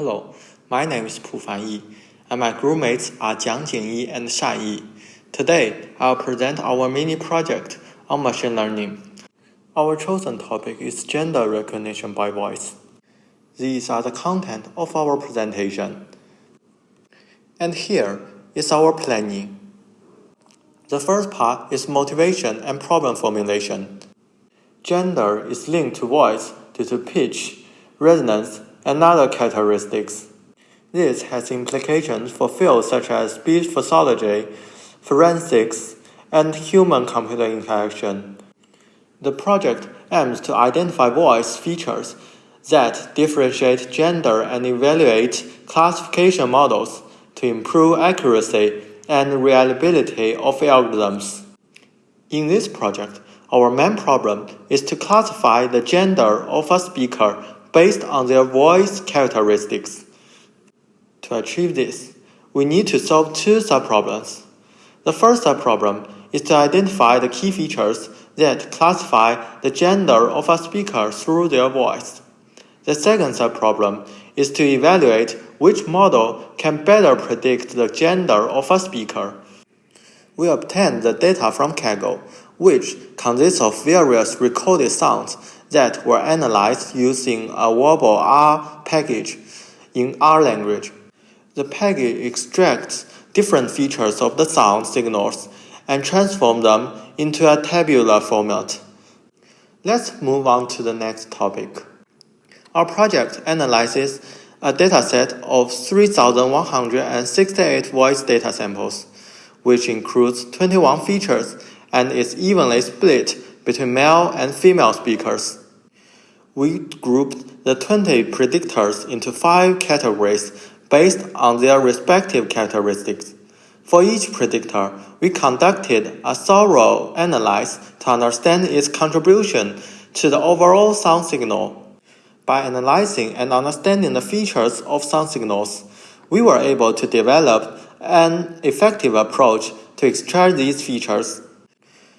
Hello, my name is Pu Fanyi, and my groupmates are Jiang Jingyi and Shan Yi. Today, I'll present our mini project on machine learning. Our chosen topic is gender recognition by voice. These are the content of our presentation. And here is our planning. The first part is motivation and problem formulation. Gender is linked to voice due to pitch, resonance, and other characteristics. This has implications for fields such as speech pathology, forensics, and human-computer interaction. The project aims to identify voice features that differentiate gender and evaluate classification models to improve accuracy and reliability of algorithms. In this project, our main problem is to classify the gender of a speaker based on their voice characteristics. To achieve this, we need to solve two subproblems. The first subproblem is to identify the key features that classify the gender of a speaker through their voice. The second subproblem is to evaluate which model can better predict the gender of a speaker. We obtain the data from Kaggle, which consists of various recorded sounds that were analyzed using a warbleR package in R language. The package extracts different features of the sound signals and transforms them into a tabular format. Let's move on to the next topic. Our project analyzes a dataset of 3,168 voice data samples, which includes 21 features and is evenly split between male and female speakers. We grouped the 20 predictors into five categories based on their respective characteristics. For each predictor, we conducted a thorough analysis to understand its contribution to the overall sound signal. By analyzing and understanding the features of sound signals, we were able to develop an effective approach to extract these features.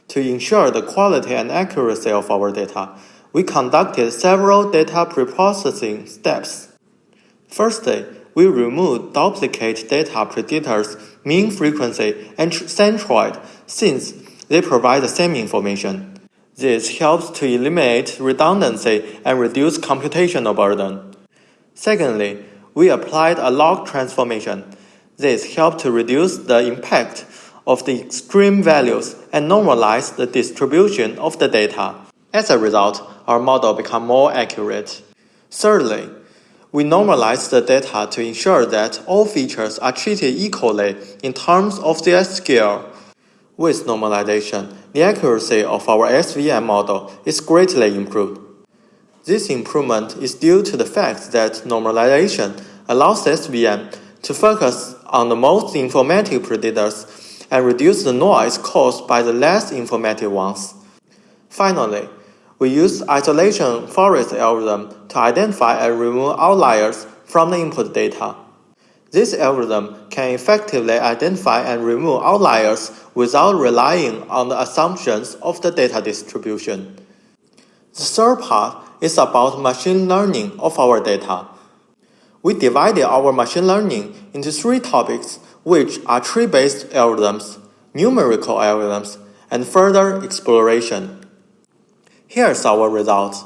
To ensure the quality and accuracy of our data, we conducted several data preprocessing steps. Firstly, we removed duplicate data predictors mean frequency and centroid since they provide the same information. This helps to eliminate redundancy and reduce computational burden. Secondly, we applied a log transformation. This helped to reduce the impact of the extreme values and normalize the distribution of the data. As a result, our model became more accurate. Thirdly, we normalize the data to ensure that all features are treated equally in terms of their scale. With normalization, the accuracy of our SVM model is greatly improved. This improvement is due to the fact that normalization allows SVM to focus on the most informative predictors and reduce the noise caused by the less informative ones. Finally, we use isolation forest algorithm to identify and remove outliers from the input data. This algorithm can effectively identify and remove outliers without relying on the assumptions of the data distribution. The third part is about machine learning of our data. We divided our machine learning into three topics, which are tree-based algorithms, numerical algorithms, and further exploration. Here's our results.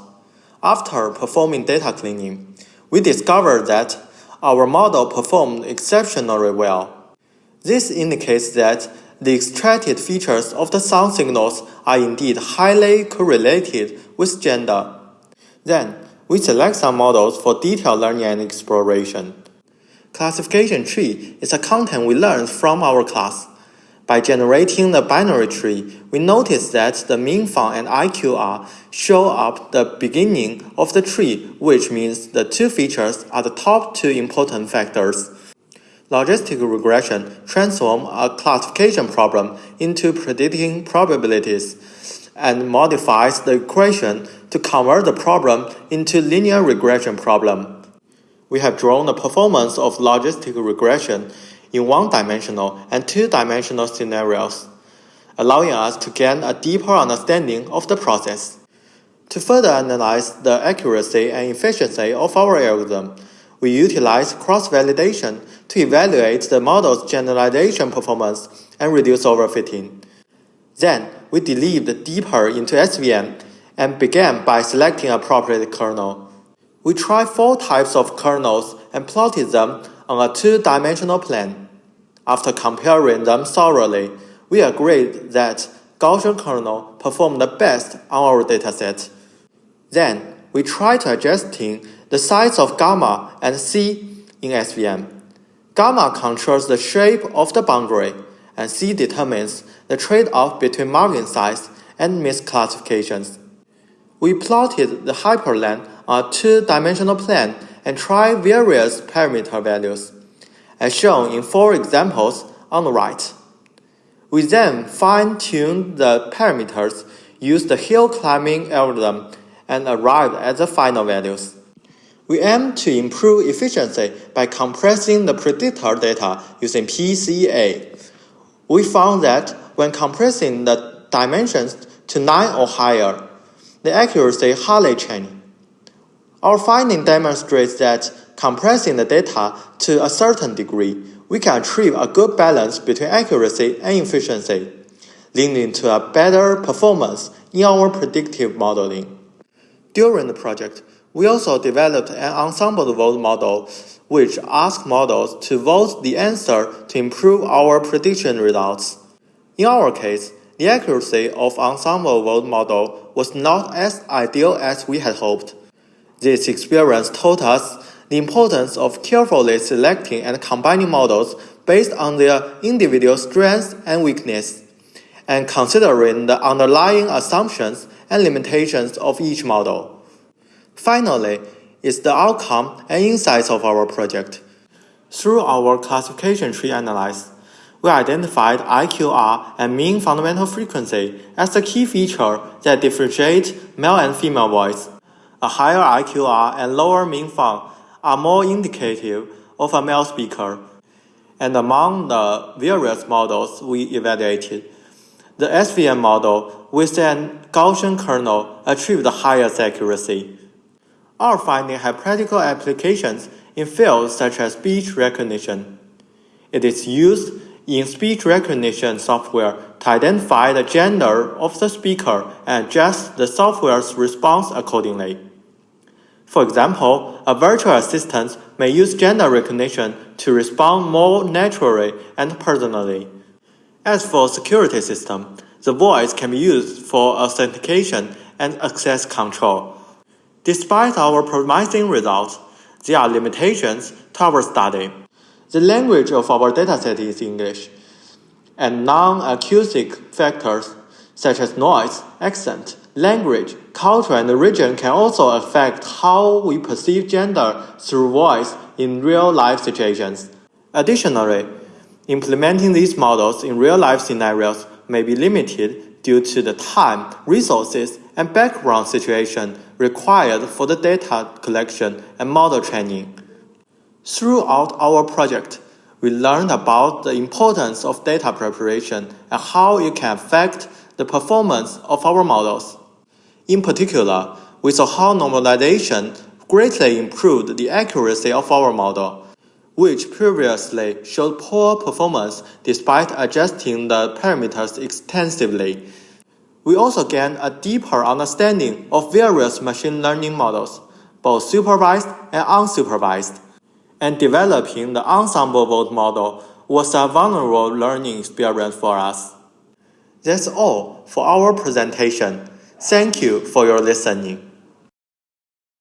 After performing data cleaning, we discovered that our model performed exceptionally well. This indicates that the extracted features of the sound signals are indeed highly correlated with gender. Then, we select some models for detailed learning and exploration. Classification tree is a content we learned from our class. By generating the binary tree, we notice that the meanfun and IQR show up the beginning of the tree, which means the two features are the top two important factors. Logistic regression transforms a classification problem into predicting probabilities and modifies the equation to convert the problem into linear regression problem. We have drawn the performance of logistic regression in one-dimensional and two-dimensional scenarios, allowing us to gain a deeper understanding of the process. To further analyze the accuracy and efficiency of our algorithm, we utilize cross-validation to evaluate the model's generalization performance and reduce overfitting. Then, we delved deeper into SVM and began by selecting appropriate kernel. We tried four types of kernels and plotted them on a two-dimensional plane. After comparing them thoroughly, we agreed that Gaussian kernel performed the best on our dataset. Then, we tried adjusting the size of gamma and C in SVM. Gamma controls the shape of the boundary, and C determines the trade-off between margin size and misclassifications. We plotted the hyperplane on a two-dimensional plane and try various parameter values, as shown in four examples on the right. We then fine-tuned the parameters, used the hill climbing algorithm, and arrived at the final values. We aim to improve efficiency by compressing the predictor data using PCA. We found that when compressing the dimensions to 9 or higher, the accuracy hardly changed. Our finding demonstrates that compressing the data to a certain degree, we can achieve a good balance between accuracy and efficiency, leading to a better performance in our predictive modeling. During the project, we also developed an ensemble vote model, which asks models to vote the answer to improve our prediction results. In our case, the accuracy of ensemble vote model was not as ideal as we had hoped. This experience taught us the importance of carefully selecting and combining models based on their individual strengths and weaknesses, and considering the underlying assumptions and limitations of each model. Finally, is the outcome and insights of our project. Through our classification tree analysis, we identified IQR and mean fundamental frequency as the key feature that differentiate male and female voice. A higher IQR and lower meanfun are more indicative of a male speaker. And among the various models we evaluated, the SVM model with an Gaussian kernel achieved the highest accuracy. Our finding have practical applications in fields such as speech recognition. It is used in speech recognition software to identify the gender of the speaker and adjust the software's response accordingly. For example, a virtual assistant may use gender recognition to respond more naturally and personally. As for security system, the voice can be used for authentication and access control. Despite our promising results, there are limitations to our study. The language of our dataset is English, and non-acoustic factors such as noise, accent, language, culture, and region can also affect how we perceive gender through voice in real-life situations. Additionally, implementing these models in real-life scenarios may be limited due to the time, resources, and background situation required for the data collection and model training. Throughout our project, we learned about the importance of data preparation and how it can affect the performance of our models. In particular, we saw how normalization greatly improved the accuracy of our model, which previously showed poor performance despite adjusting the parameters extensively. We also gained a deeper understanding of various machine learning models, both supervised and unsupervised. And developing the ensemble vote model was a vulnerable learning experience for us. That's all for our presentation. Thank you for your listening.